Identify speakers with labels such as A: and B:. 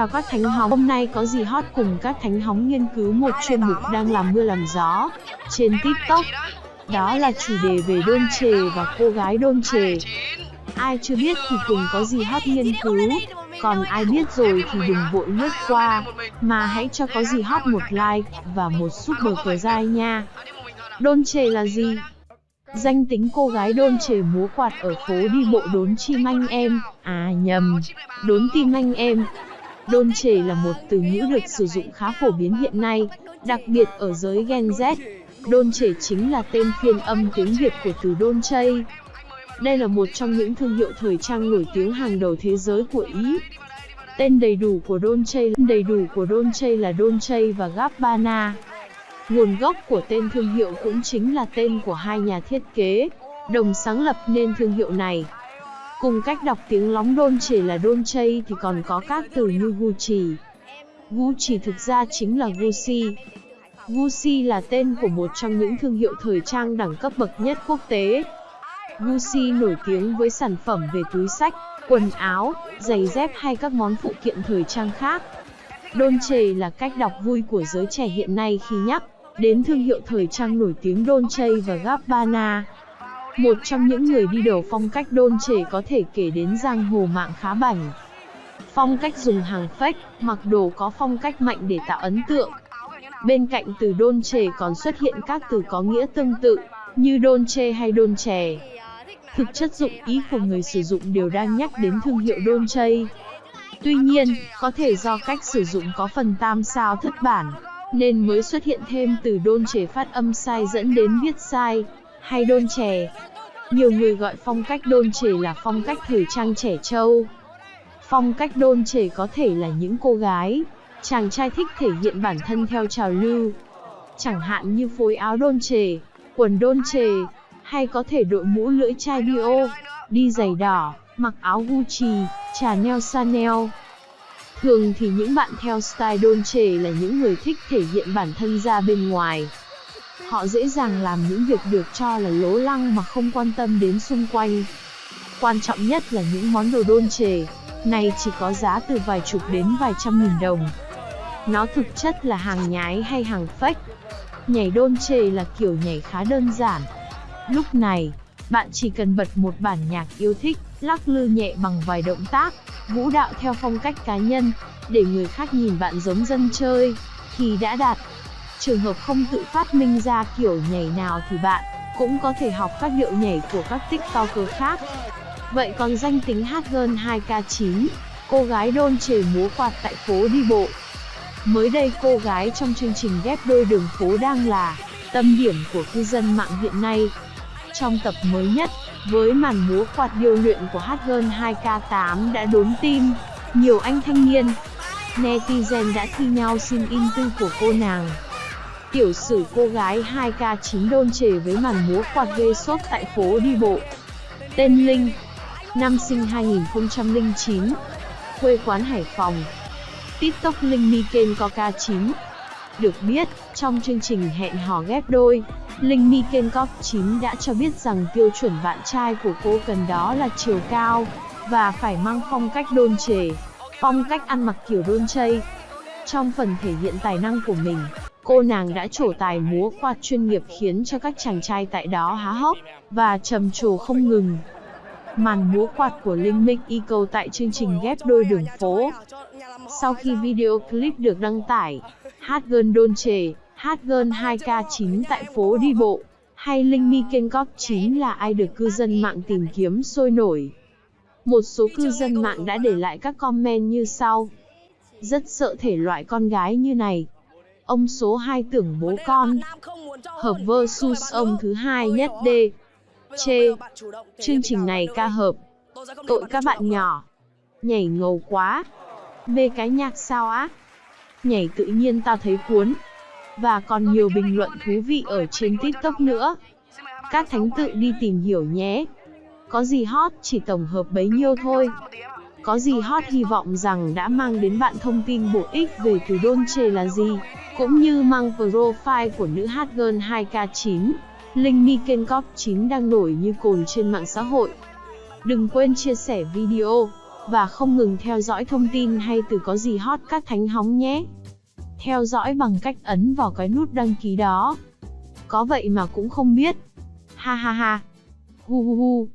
A: Chào các thánh hóng, hôm nay có gì hot cùng các thánh hóng nghiên cứu một chuyên mục đang làm mưa làm gió trên TikTok. Đó? Là chủ đề về đôn trề và cô gái đôn trề. Ai chưa biết thì cùng có gì hot nghiên cứu, còn ai biết rồi thì đừng vội lướt qua, mà hãy cho có gì hot một like và một super cờ dai nha. Đôn trề là gì? Danh tính cô gái đôn trề múa quạt ở phố đi bộ đốn chim anh em, à nhầm, đốn tim anh em. Đôn trề là một từ ngữ được sử dụng khá phổ biến hiện nay, đặc biệt ở giới Gen Z. Đôn trề chính là tên phiên âm tiếng Việt của từ đôn chây. Đây là một trong những thương hiệu thời trang nổi tiếng hàng đầu thế giới của Ý. Tên đầy đủ của Dolce đầy đủ của Dolce là Dolce và Gabbana. Nguồn gốc của tên thương hiệu cũng chính là tên của hai nhà thiết kế, đồng sáng lập nên thương hiệu này. Cùng cách đọc tiếng lóng đôn chỉ là đôn chay thì còn có các từ như Gucci. Gucci thực ra chính là Gucci. Gucci là tên của một trong những thương hiệu thời trang đẳng cấp bậc nhất quốc tế. Gucci nổi tiếng với sản phẩm về túi sách, quần áo, giày dép hay các món phụ kiện thời trang khác. Dolce là cách đọc vui của giới trẻ hiện nay khi nhắc đến thương hiệu thời trang nổi tiếng Dolce và Gabbana. Một trong những người đi đầu phong cách đôn trẻ có thể kể đến giang hồ mạng khá bảnh. Phong cách dùng hàng fake, mặc đồ có phong cách mạnh để tạo ấn tượng. Bên cạnh từ đôn trẻ còn xuất hiện các từ có nghĩa tương tự, như đôn Dolce hay đôn trẻ. Thực chất dụng ý của người sử dụng đều đang nhắc đến thương hiệu đôn Dolce. Tuy nhiên, có thể do cách sử dụng có phần tam sao thất bản, nên mới xuất hiện thêm từ đôn trẻ phát âm sai dẫn đến viết sai, hay đôn trẻ, Nhiều người gọi phong cách đôn trẻ là phong cách thời trang trẻ trâu. Phong cách đôn trẻ có thể là những cô gái, chàng trai thích thể hiện bản thân theo trào lưu. Chẳng hạn như phối áo đôn trẻ, quần đôn trẻ, hay có thể đội mũ lưỡi chai bio, đi giày đỏ, mặc áo Gucci, Chanel Chanel. Thường thì những bạn theo style Dolce là những người thích thể hiện bản thân ra bên ngoài. Họ dễ dàng làm những việc được cho là lố lăng mà không quan tâm đến xung quanh. Quan trọng nhất là những món đồ Dolce, này chỉ có giá từ vài chục đến vài trăm nghìn đồng. Nó thực chất là hàng nhái hay hàng fake. Nhảy Dolce là kiểu nhảy khá đơn giản, Lúc này, bạn chỉ cần bật một bản nhạc yêu thích, lắc lư nhẹ bằng vài động tác, vũ đạo theo phong cách cá nhân, để người khác nhìn bạn giống dân chơi, thì đã đạt. Trường hợp không tự phát minh ra kiểu nhảy nào thì bạn cũng có thể học các điệu nhảy của các tiktoker khác. Vậy còn danh tính hát hơn 2K9, cô gái đôn trề múa quạt tại phố đi bộ. Mới đây cô gái trong chương trình ghép đôi đường phố đang là tâm điểm của cư dân mạng hiện nay. Trong tập mới nhất, với màn múa quạt điêu luyện của hát hơn 2K8 đã đốn tim, nhiều anh thanh niên, netizen đã thi nhau xin in tư của cô nàng. Tiểu sử cô gái 2K9 đôn trề với màn múa quạt gây sốt tại phố đi bộ. Tên Linh, năm sinh 2009, quê quán Hải Phòng. TikTok Linh Miken Coca 9 Được biết, trong chương trình hẹn hò ghép đôi, Linh Mi Kenkok 9 đã cho biết rằng tiêu chuẩn bạn trai của cô cần đó là chiều cao, và phải mang phong cách đôn trề, phong cách ăn mặc kiểu đôn chây. Trong phần thể hiện tài năng của mình, cô nàng đã trổ tài múa quạt chuyên nghiệp khiến cho các chàng trai tại đó há hốc, và trầm trồ không ngừng. Màn múa quạt của Linh Minh Eco tại chương trình ghép đôi đường phố. Sau khi video clip được đăng tải, hát gơn đôn trề, Hát gơn 2K9 tại phố đi bộ, hay Linh Mi Kenkok 9 là ai được cư dân mạng tìm kiếm sôi nổi. Một số cư dân mạng đã để lại các comment như sau. Rất sợ thể loại con gái như này. Ông số 2 tưởng bố con. Hợp versus ông thứ hai nhất D. Chê. Chương trình này ca hợp. Tội các bạn nhỏ. Nhảy ngầu quá. Mê cái nhạc sao á. Nhảy tự nhiên tao thấy cuốn và còn nhiều bình luận thú vị ở trên TikTok nữa. Các thánh tự đi tìm hiểu nhé. Có gì hot chỉ tổng hợp bấy nhiêu thôi. Có gì hot hy vọng rằng đã mang đến bạn thông tin bổ ích về từ Dolce là gì, cũng như mang profile của nữ hát girl 2K9, Linh Mi Kenkop 9 đang nổi như cồn trên mạng xã hội. Đừng quên chia sẻ video, Và không ngừng theo dõi thông tin hay từ có gì hot các thánh hóng nhé. Theo dõi bằng cách ấn vào cái nút đăng ký đó. Có vậy mà cũng không biết. Ha ha ha. Hu hu hu.